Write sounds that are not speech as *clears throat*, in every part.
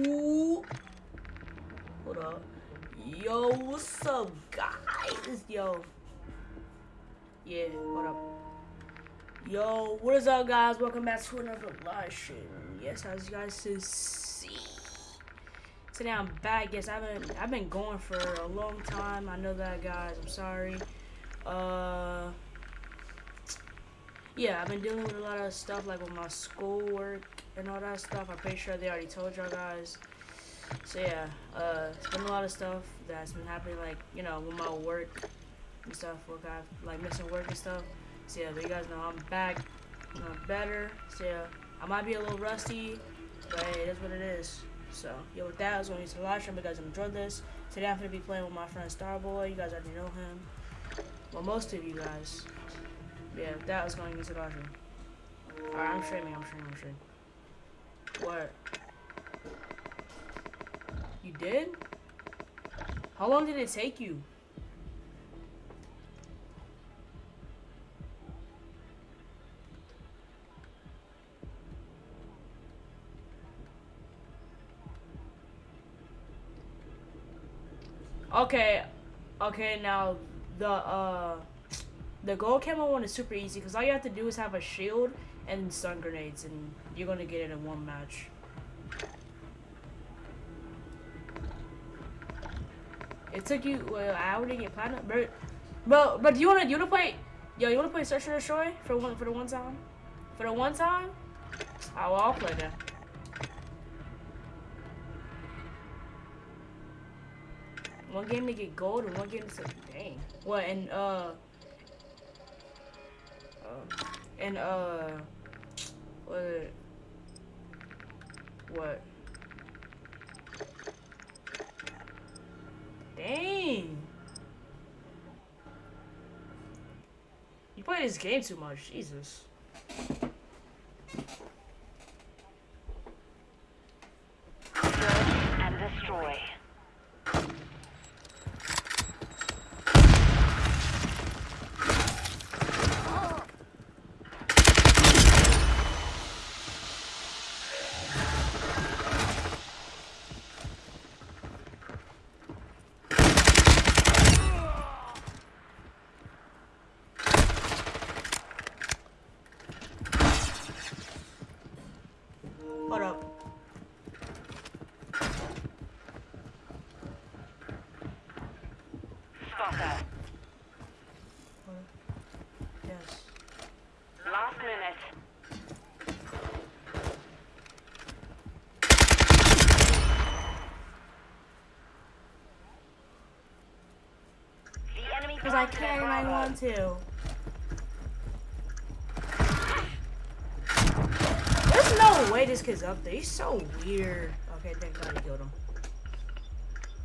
Ooh. Hold up. Yo, what's up, guys? Yo. Yeah, hold up. Yo, what is up, guys? Welcome back to another live stream. Yes, as you guys can see. Today I'm back. Yes, I've been I've been going for a long time. I know that, guys. I'm sorry. Uh. Yeah, I've been dealing with a lot of stuff like with my schoolwork and all that stuff. I'm pretty sure they already told y'all guys. So yeah, uh, it's been a lot of stuff that's been happening, like you know, with my work and stuff. Work I've, like missing work and stuff. So yeah, but you guys know I'm back, I'm better. So yeah, I might be a little rusty, but hey, is what it is. So yeah, with that, I was going to live stream. You guys enjoyed this. Today I'm gonna be playing with my friend Starboy. You guys already know him. Well, most of you guys. Yeah, that was going into the bathroom. Alright, I'm streaming, I'm streaming, I'm streaming. What? You did? How long did it take you? Okay, okay, now the, uh, the gold camo one is super easy because all you have to do is have a shield and stun grenades and you're gonna get it in one match. It took you well, hour to get platinum, but but but do you wanna you wanna play? Yo, you wanna play Search and Destroy for one for the one time? For the one time? Oh, well, I'll play that. One game to get gold and one game to dang. What and uh and uh, what? What? Dang. You play this game too much, Jesus. and destroy. Hold up. Spotter. Yes. Last minute. The enemy Because I can and I want to. There's no way this kid's up there. He's so weird. Okay, thank God he killed him.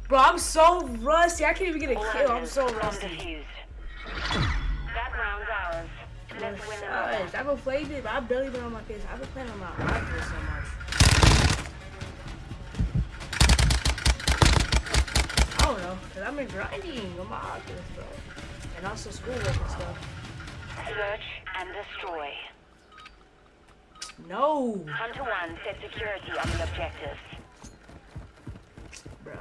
Bro, I'm so rusty. I can't even get a kill. I'm so rusty. That round's ours. Let's oh, win I haven't played it, but I've barely been on my PS. I've been playing on my iPad so much. I don't know, because I've been grinding on my Oculus, bro. And also schoolwork and stuff. Search and destroy. No, Hunter 1, set security on the objectives. bro.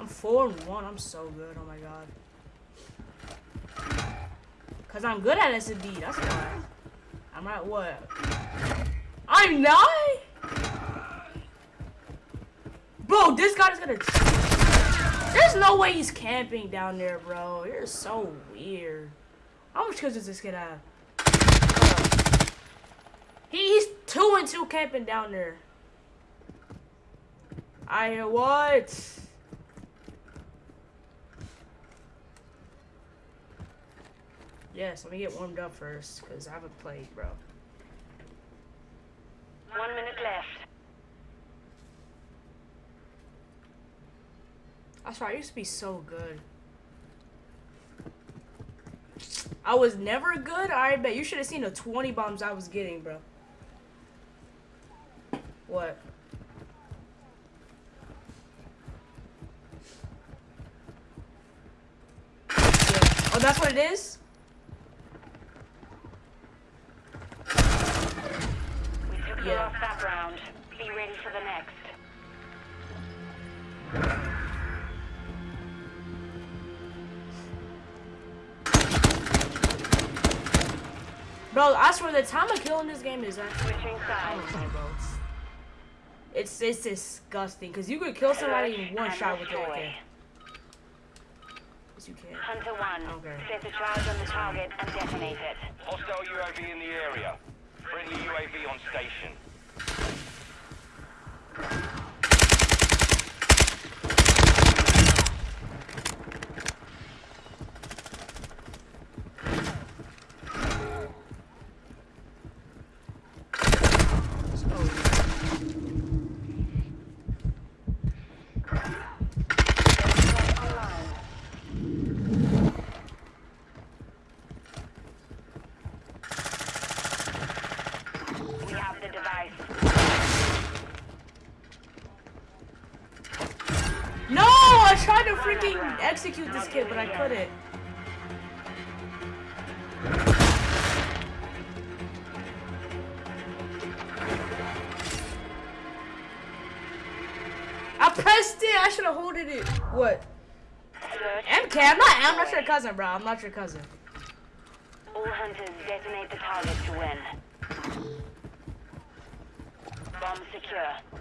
I'm four and one. I'm so good. Oh my god. Cause I'm good at SMD. That's why. I'm at what? I'm not. Bro, this guy is gonna. There's no way he's camping down there, bro. You're so weird. How much kills does this kid have? He, he's two and two camping down there. I hear what? Yes, let me get warmed up first, because I haven't played, bro. One minute left. I swear, I used to be so good. I was never good? I bet. You should have seen the 20 bombs I was getting, bro. What? Oh, that's what it is? We Yeah. last that round. Be ready for the next. Bro, I swear the time of killing this game is actually. Switching sides. don't know, bro. It's it's disgusting because you could kill somebody in one shot with it. destroy. Okay. Yes, you can. Hunter 1, Okay. set a charge on the target and detonate it. Hostile UAV in the area. Friendly UAV on station. We have the device. No, I tried to freaking execute this kid, but I couldn't. I pressed it. I should have holded it. What? MK, I'm not. I'm not your cousin, bro. I'm not your cousin. All hunters detonate the target to win. Bomb secure.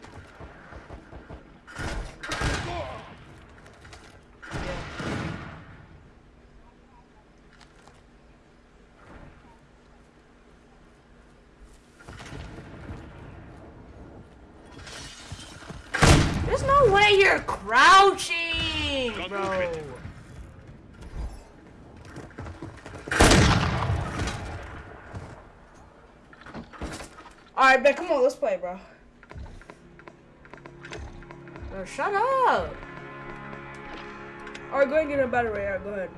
There's no way you're crouching, bro. Alright, come on, let's play, bro. Bro, shut up. Alright, go ahead and get a battery. Alright, go ahead.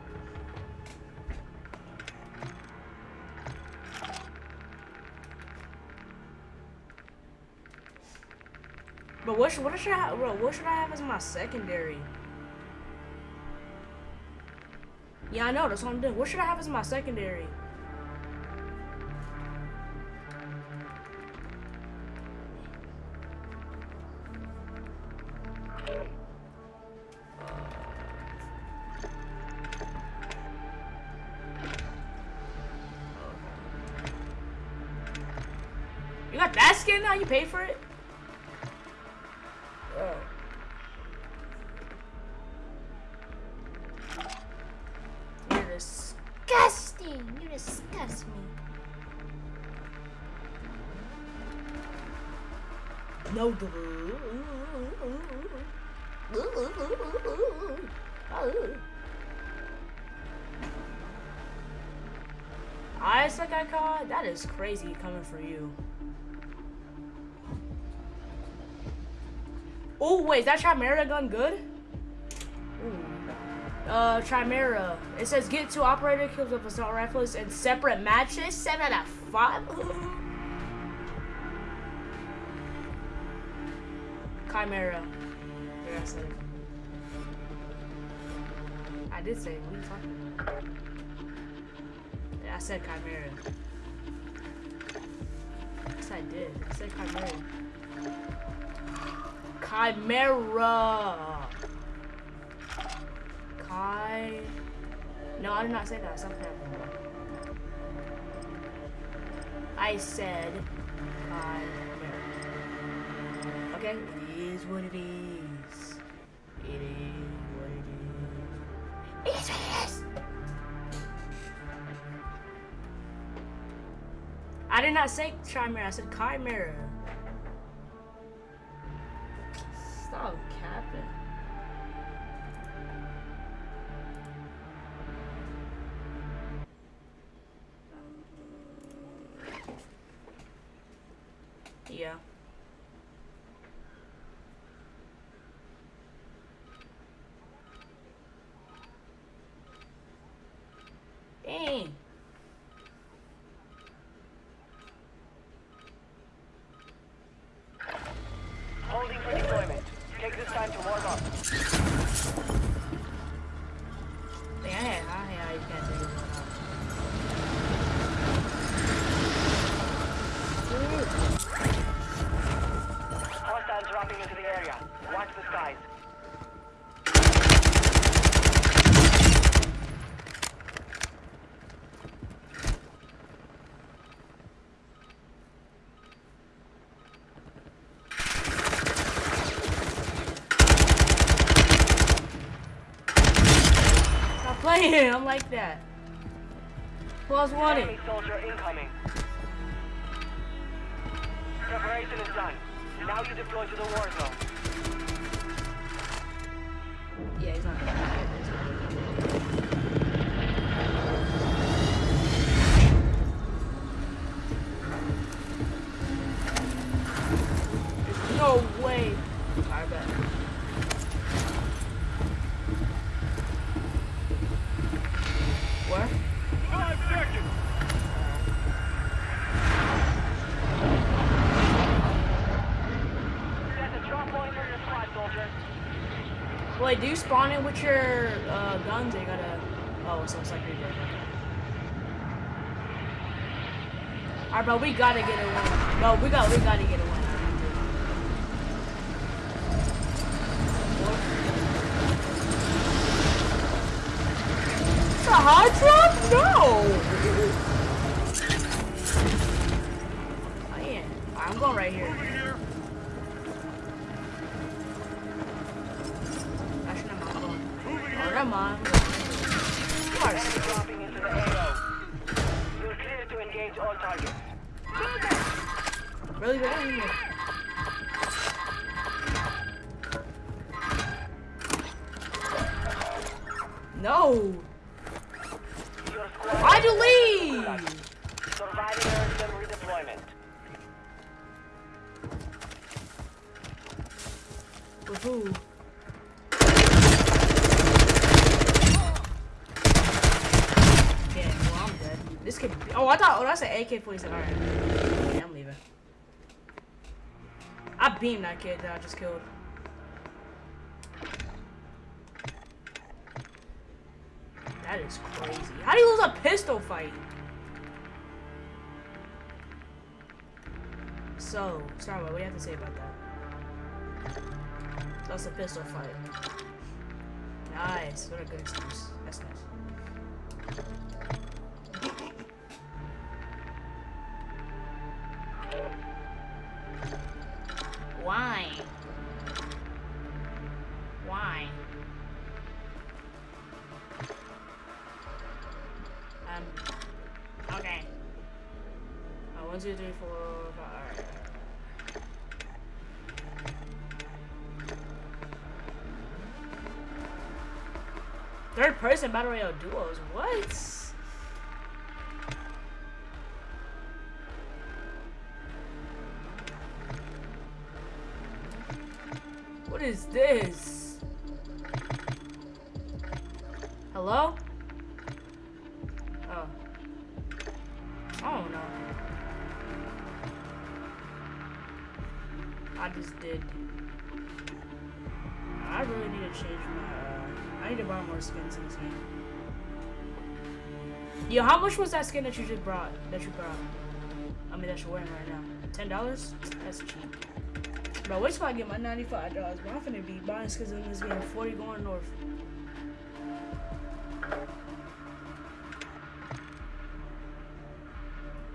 But what should, what should I bro? What should I have as my secondary? Yeah, I know. That's what I'm doing. What should I have as my secondary? That is crazy coming for you. Oh wait, is that Chimera gun good? Ooh. Uh, Chimera. It says get two operator kills with assault rifles in separate matches. Seven out of five. *gasps* Chimera. Yeah, I said it. I did say. What are you talking about? Yeah, I said Chimera. Said Chimera. Chimera. Chi. No, I did not say that. Something happened. I said Chimera. Okay, it is what it is. I did not say Chimera. I said Chimera. Playing. *laughs* I'm like that. Plus one. Enemy soldier incoming. Preparation is done. Now you deploy to the war zone. Wait, do you spawn in with your uh, guns? Or you gotta. Oh, so it's like did. Alright, bro, we gotta get a win. No, we got, we gotta get a win. AK-47. Alright. Yeah, I'm leaving. I beamed that kid that I just killed. That is crazy. How do you lose a pistol fight? So, Starboy, what do you have to say about that? That's a pistol fight. Nice. What a good excuse. That's nice. Why? Why? Um. Okay. Uh, one, two, three, four, five. Third person battle royale duos. What? What is this? Hello? Oh. I. I just did. I really need to change my. Uh, I need to buy more skins in this game. Yo, how much was that skin that you just brought? That you brought? I mean, that you're wearing right now. Ten dollars? That's cheap. Bro, wait till I get my ninety-five dollars. Bro, I'm finna be buying skins in this game. Forty going north.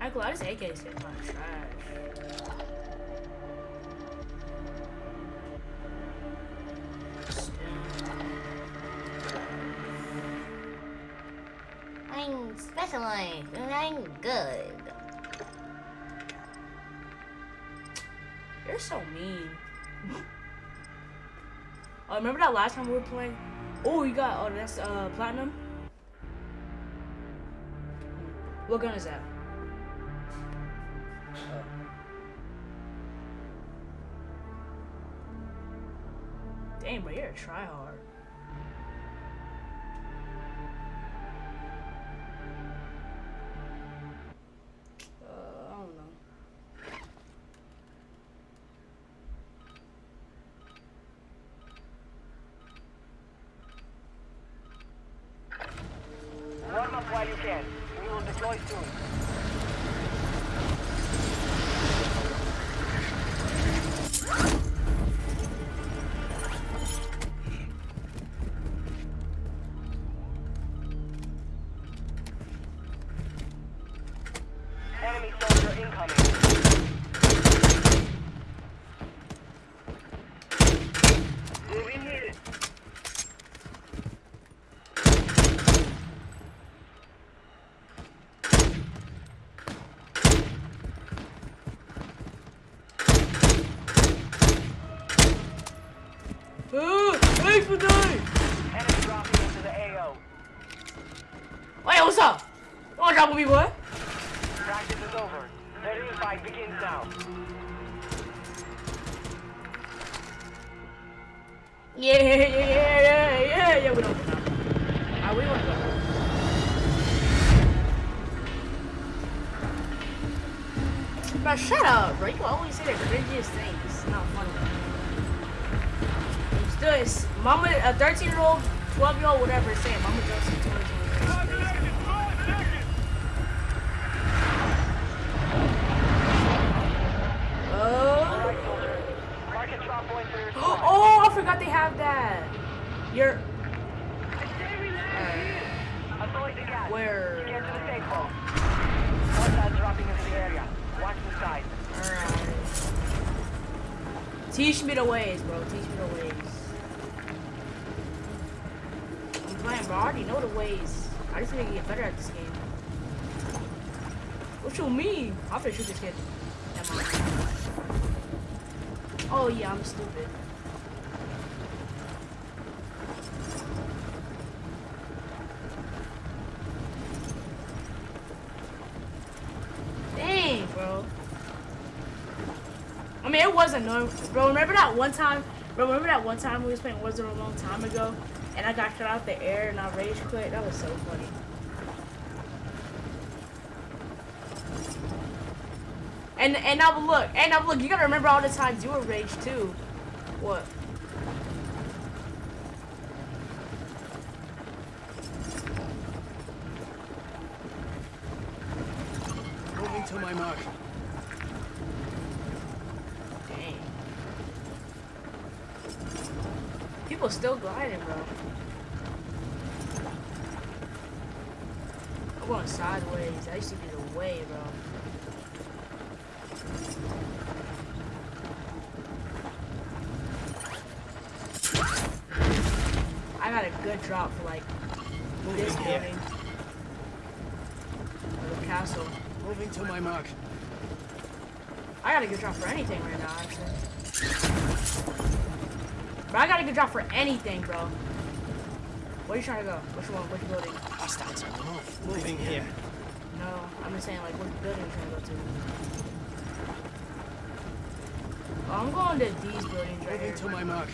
I just AK skins kind of trash. That last time we were playing? Oh, you got, oh, that's uh, platinum? What gun is that? Oh. Damn, but you're a tryhard. Can. We will deploy soon. Teach me the ways, bro. Teach me the ways. I'm playing, bro. I already know the ways. I just need to get better at this game. What you mean? I'm finna shoot this kid. Oh yeah, I'm stupid. Dang, bro. I mean, it wasn't no, bro. Remember that one time? Bro, remember that one time we was playing Warzone a long time ago, and I got shot out the air and I rage quit. That was so funny. And and now look, and now look. You gotta remember all the times you were rage too. What? Moving to my mark. Dang. People still gliding, bro. I'm going sideways. I used to be the way, bro. I got a good drop for like this Moving here. building. Or the castle. Moving to my mark. I got a good drop for anything right now, actually. But I got a good drop for anything, bro. Where you trying to go? Which one? Which building? Hostiles on the move. Moving here. No, I'm just saying, like, which building you trying to go to? Oh, I'm going to these buildings right Moving here. to my mark.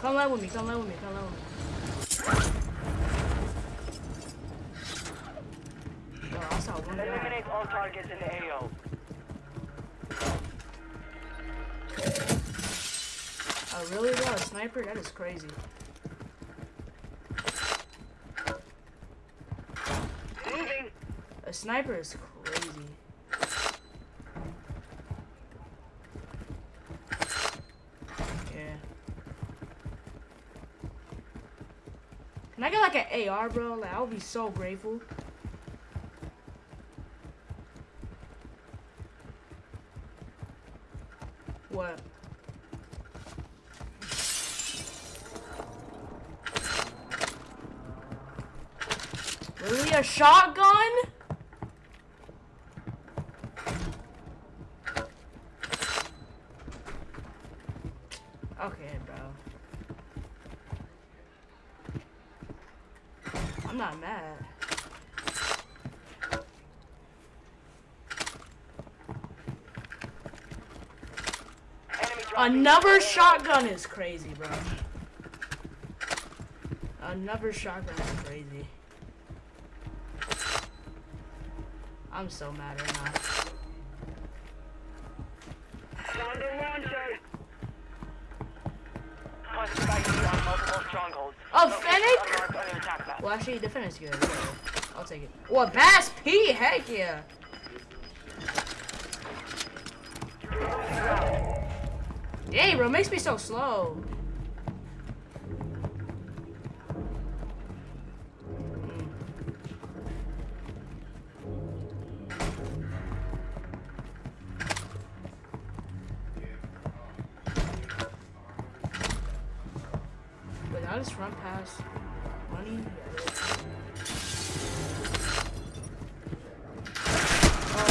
Come land with me, come land with me, come land with me. Yo, I saw one. Eliminate all targets in the AO. Oh, really, bro? A sniper? That is crazy. Moving. A sniper is crazy. Yeah. Can I get bro? Like, I'll be so grateful. What? Really, a shotgun? Okay, bro. I'm not mad. Enemy dropping Another the shotgun is crazy, bro. Another shotgun is crazy. I'm so mad right now. A Locations Fennec? Well, actually, defense is good. I'll take it. What, Bass P? Heck yeah. Dang, bro, makes me so slow. Wait, money? Oh.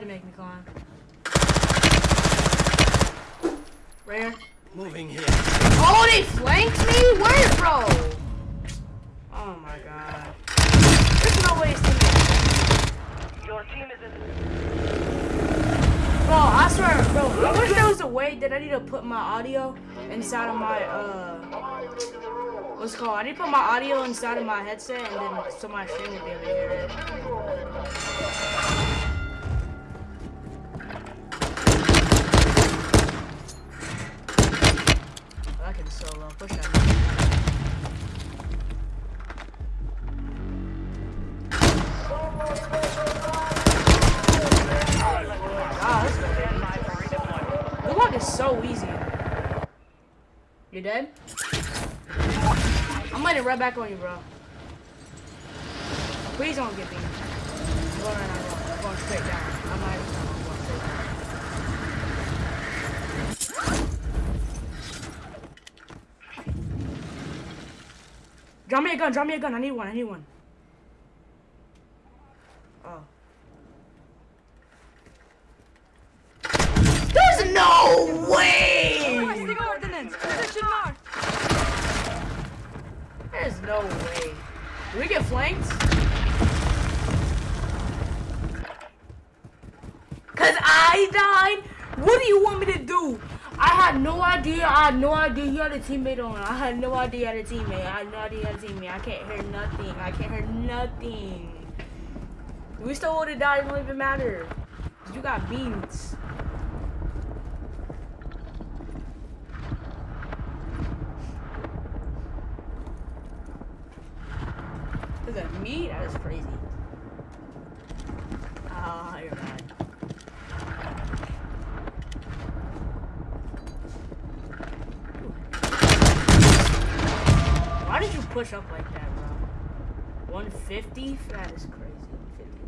To make me climb. Rare. Moving here. Oh, they flanked me? Where, bro? Oh my god. There's no way it's team. Your team is in. Bro, I swear, bro, I wish there was a way that I need to put my audio inside of my, uh, what's it called? I need to put my audio inside of my headset and then so my stream will be able to hear it. Back on you, bro. Please don't get me. I'm going right now, I'm going straight down. I'm not even going straight down. Drop me a gun, drop me a gun. I need one, I need one. Oh. There's no way! There's no way. Do flanked? Cause I died? What do you want me to do? I had no idea. I had no idea he had a teammate on. I had no idea he had a teammate. I had no idea he had a teammate. I can't hear nothing. I can't hear nothing. We still would have died. It don't even matter. You got beans. Look at me. That is crazy. Ah, you're right. Why did you push up like that, bro? 150? That is crazy. 150.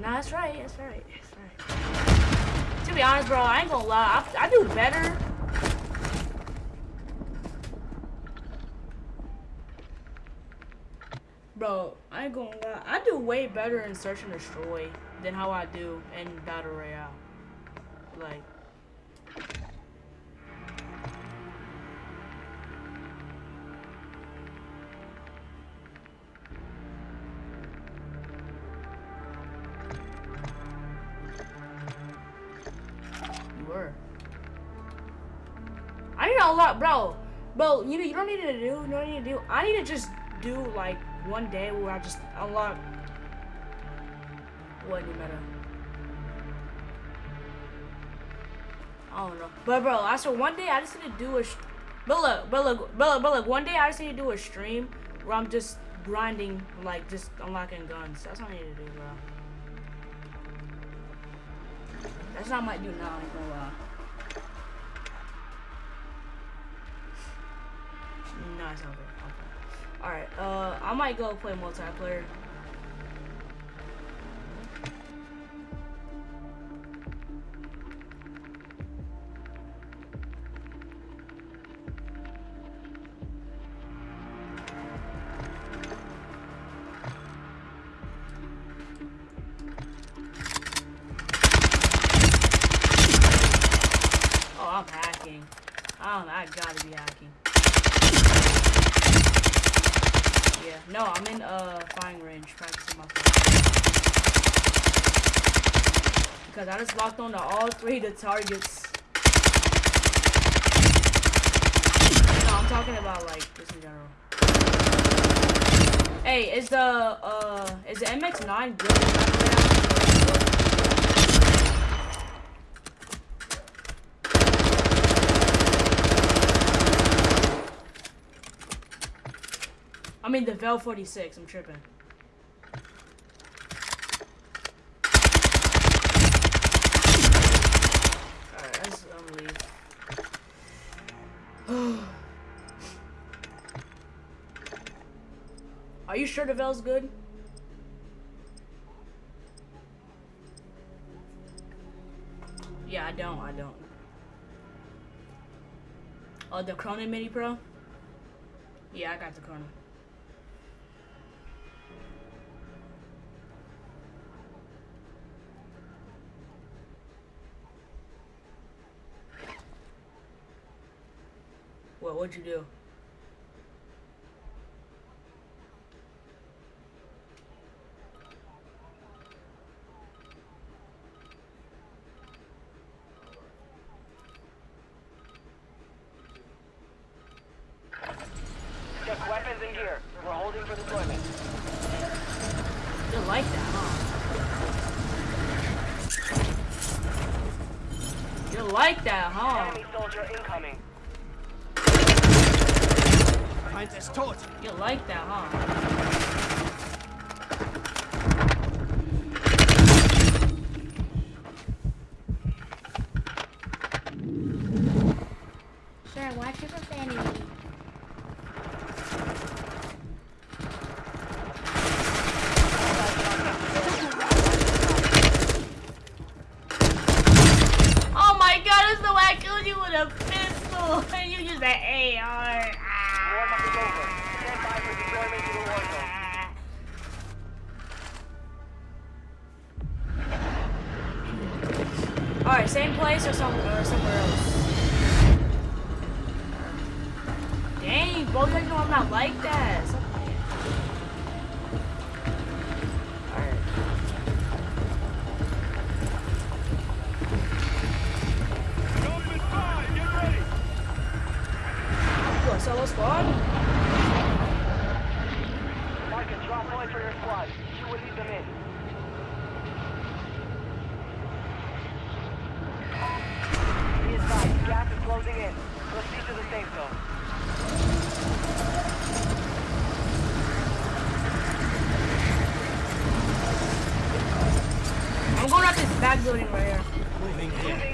That is crazy. Nah, To be honest, bro, I ain't gonna lie. I, I do better. Bro, I ain't gonna lie. I do way better in search and destroy than how I do in battle royale. Like. Lot, bro. Bro, you you don't need to do. You don't need to do. I need to just do like one day where I just unlock. What any better? I don't know, but bro, I said one day I just need to do a. But look, but look, but look, but look, one day I just need to do a stream where I'm just grinding, like just unlocking guns. That's what I need to do, bro. That's what I might do now. I ain't gonna lie. Okay. Alright, uh, I might go play multiplayer. Just locked on to all three of the targets. No, I'm talking about like just in general. Hey, is the uh is the MX9 good? I mean the Vel 46, I'm tripping. you sure DeVell's good? Yeah, I don't. I don't. Oh, the Cronin Mini Pro? Yeah, I got the Cronin. What, what'd you do? bad building right here.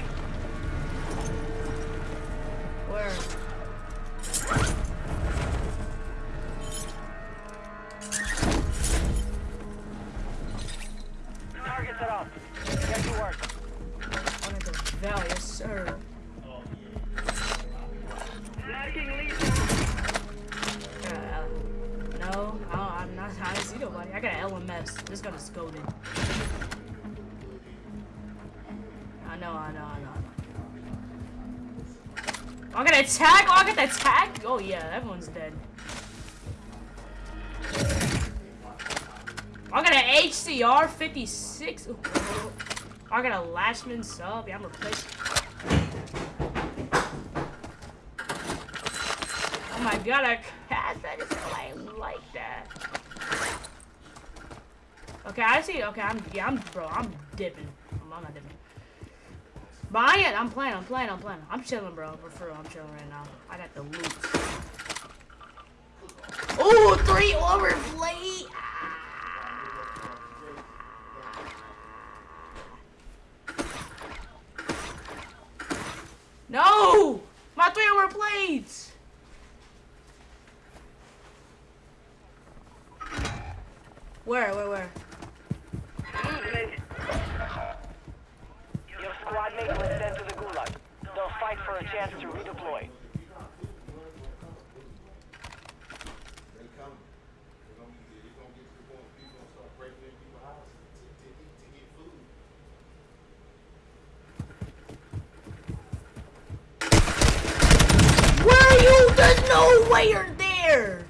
yeah, everyone's dead. I got an HCR 56. Ooh. I got a Lachmann sub. Yeah, I'm replaced. Oh my god, I cast. I like that. Okay, I see. Okay, I'm yeah, I'm bro, I'm dipping. But I, I'm playing, I'm playing, I'm playing. I'm chilling, bro. For real, I'm chilling right now. I got the loot. Ooh, three overblade. no way you're there!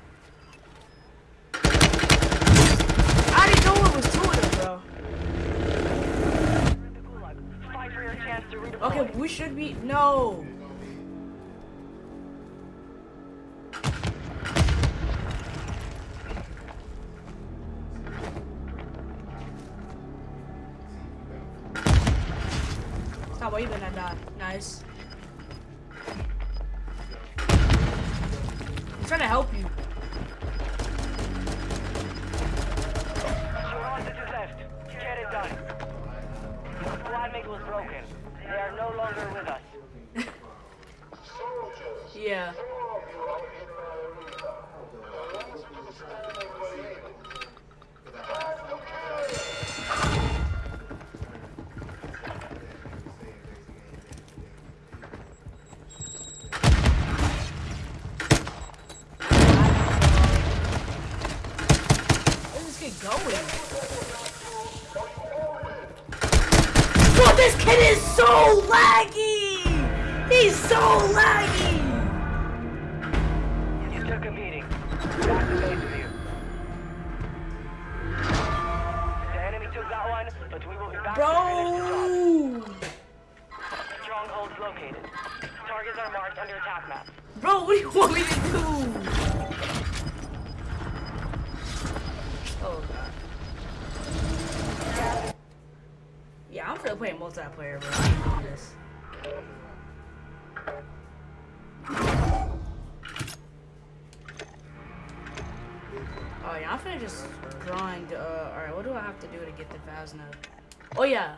Oh yeah, I'm finna just grind. Uh, all right, what do I have to do to get the Vazna? Oh yeah.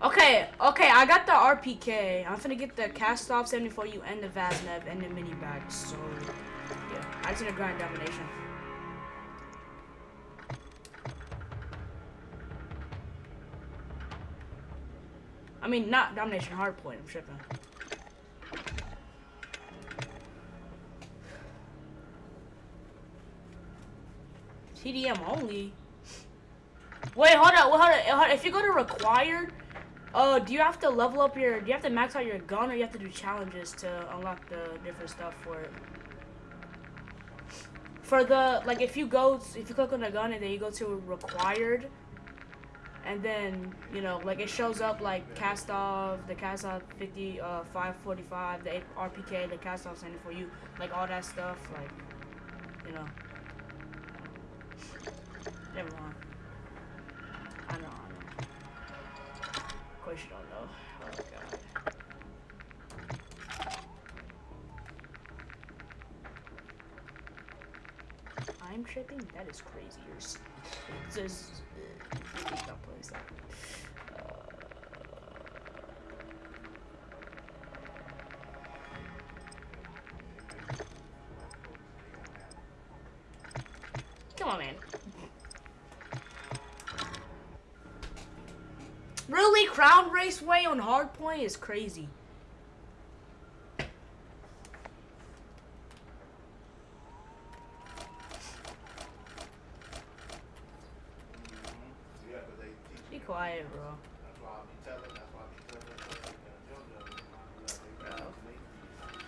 Okay, okay, I got the RPK. I'm finna get the Kastov 74U and the Vaznev and the Minibak. So, yeah, I just to grind domination. I mean, not domination, hard point. I'm tripping. TDM only. Wait, hold up, hold up, hold up. If you go to required, uh, do you have to level up your? Do you have to max out your gun, or you have to do challenges to unlock the different stuff for it? For the like, if you go, if you click on the gun and then you go to required, and then you know, like it shows up like Kastov, the Kastov 50, uh, 545, the RPK, the Kastov standing for you, like all that stuff, like, you know. Never mind. I know, I know. Of course you don't know. Oh god. I'm tripping? That is crazy. You're s- This uh, not place that. Come on, man. Crown Raceway on Hardpoint is crazy. Yeah, but they teach Be quiet, bro. That's why I be telling, that's why I be telling them, so they can jump them. Like, they got to make these.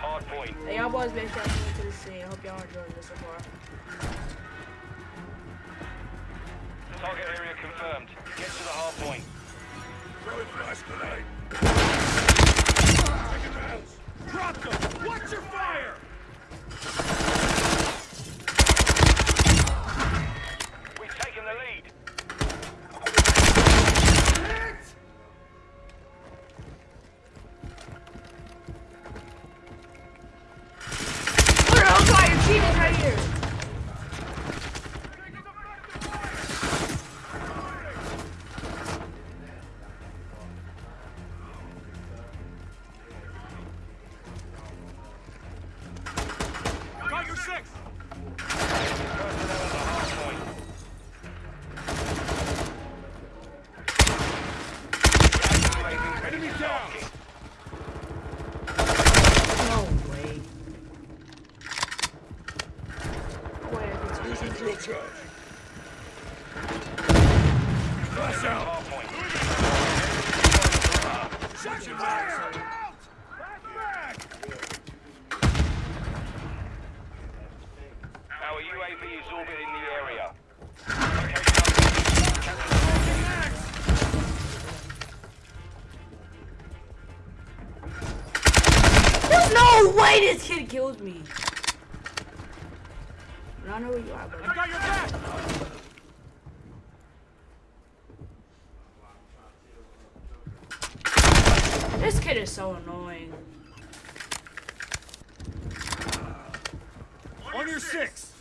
Hard point. Hey, y'all boys been tuning into the stream. Hope y'all enjoying this so far. Target area confirmed. Get to the hard point. Grenade. Drop them. Watch your fire. Kid me. I don't know where you are, I got your back. this kid is so annoying. On your six.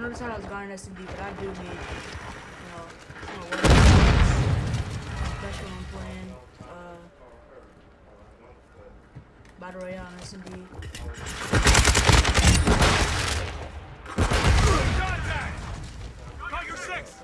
Yeah, trying to decide I was going S and D, but I do need, you know, you know especially when I'm playing uh, Battle Royale on S and D. Contact! Got your six!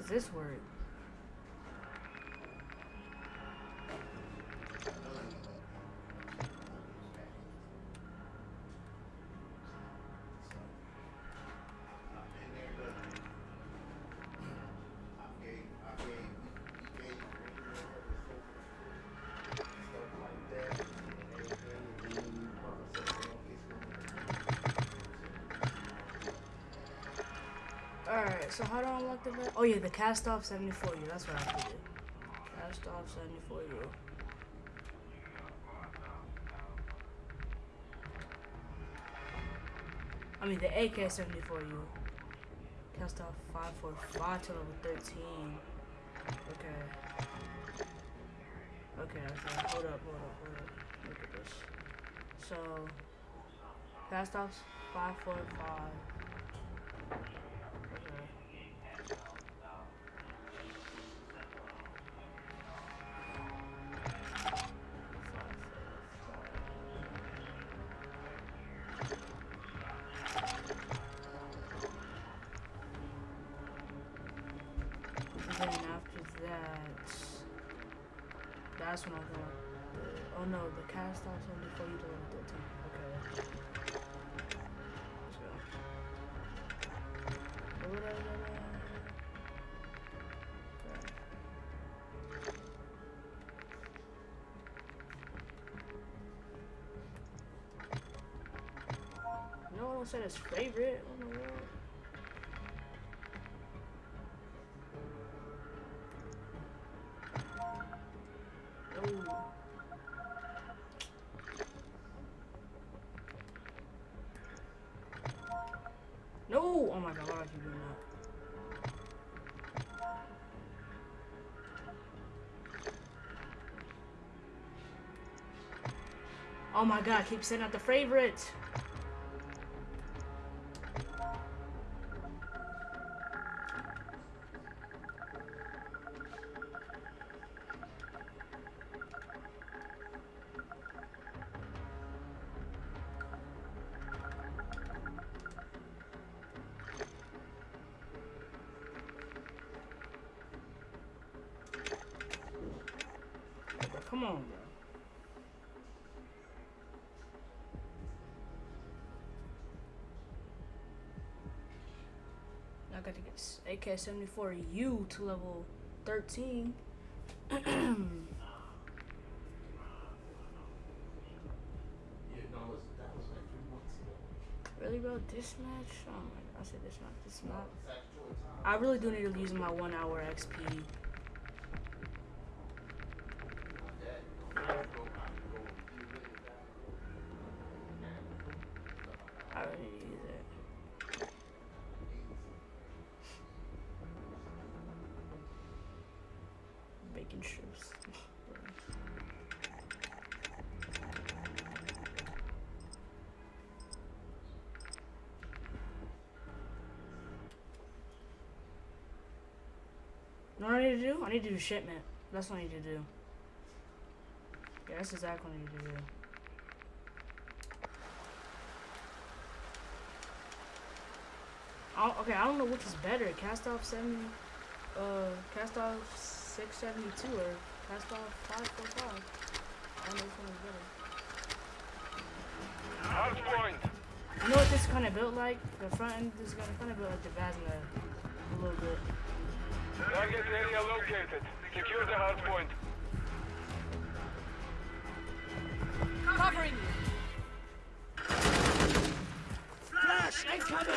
How does this work? So how do I unlock the vet? Oh yeah, the Kastov 74 U. That's what I have to do. Kastov 74 year. I mean the AK 74 U. Kastov 545 to level 13. Okay. Okay, okay. Hold up, hold up, hold up. Look at this. So, Kastovs 545. Said his favorite. What in the world? Oh. No! Oh my god? Oh my god, keep sending out the favorite! Get AK-74U to level 13. *clears throat* really, bro? This match? Oh my god, I said this match. This match. I really do need to use my one hour XP. I need to do? I need to do shipment. That's what I need to do. Yeah, that's exactly what I need to do. I don't- okay, I don't know which is better, Kastov seventy, uh, Kastov six seventy two or Kastov five four five. I don't know which one is better. Hard point. You know what this kind of built like? The front end is gonna kind of built like the Vasna a little bit. Target area located. Secure the hard point. Covering you. Flash incoming.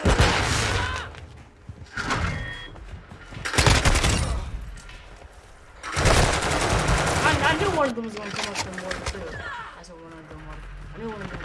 I, I knew one of them was gonna come up from water too. I said one of them was. I knew one of them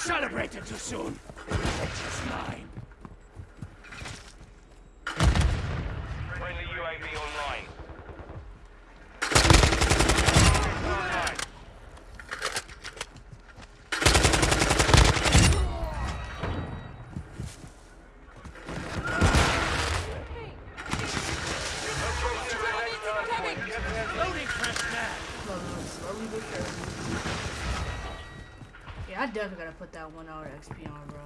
celebrated too soon. Revenge is mine. Friendly UAV online. Online. Locating the next hard point. Get ready. Loading fresh mag. slowly but surely. Yeah, I definitely gotta put that one hour XP on, bro.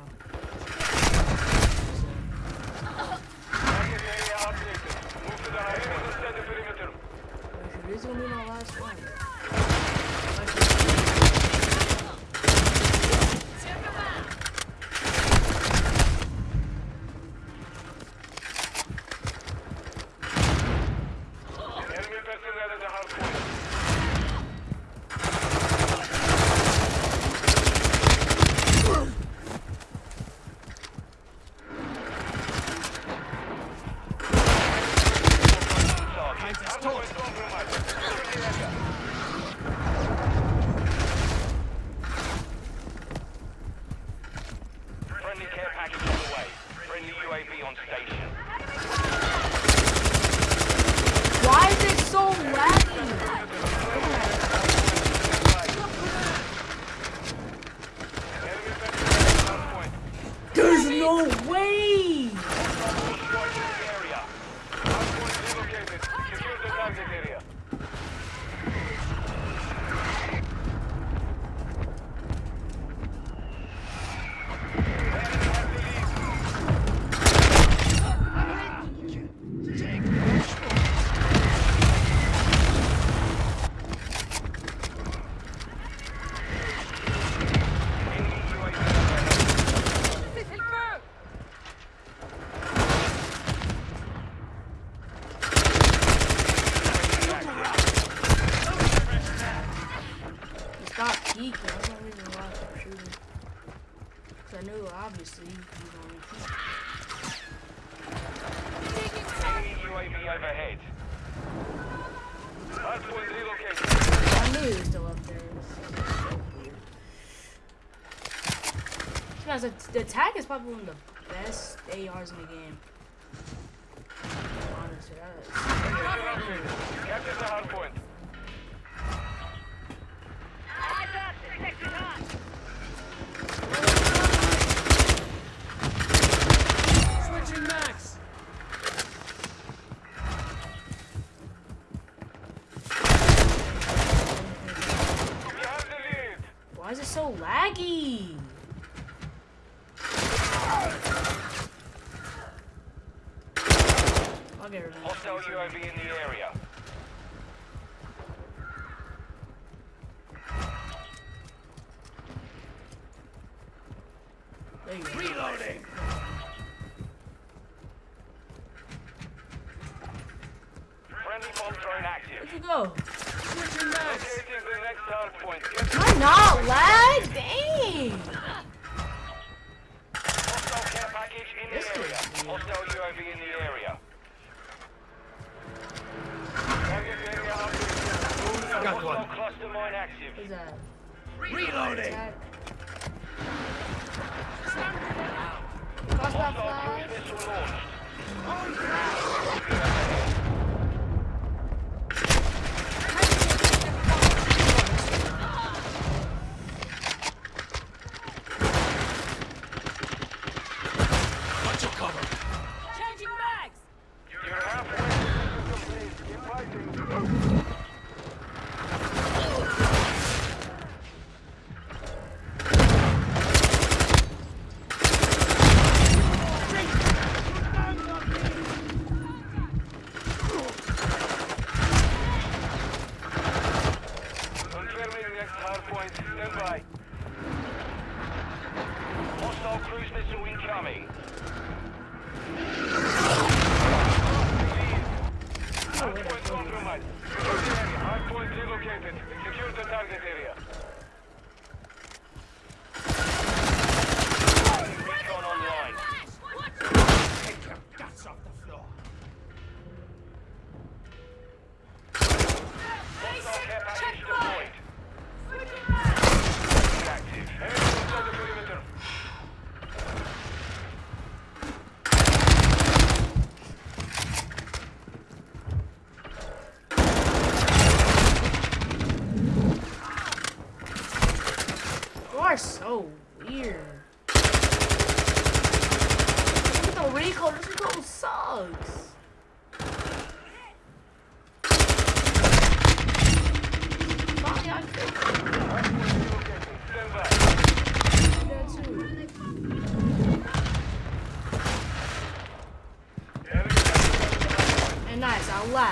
The, the tag is probably one of the best ARs in the game. got one. Cluster mine active. That? Reloading. That... Cluster missile launched. Oh, yeah.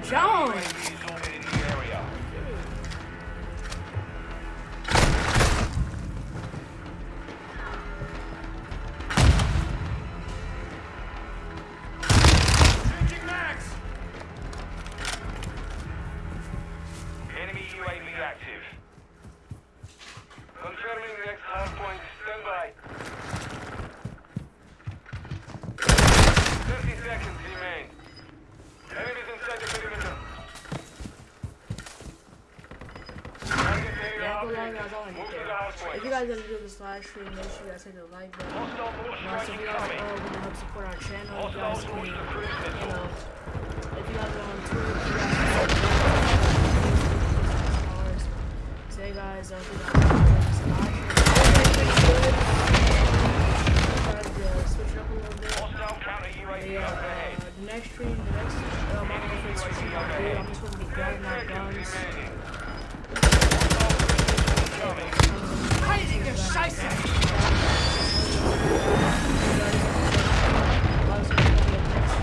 Jones. Enjoyed this live stream, make sure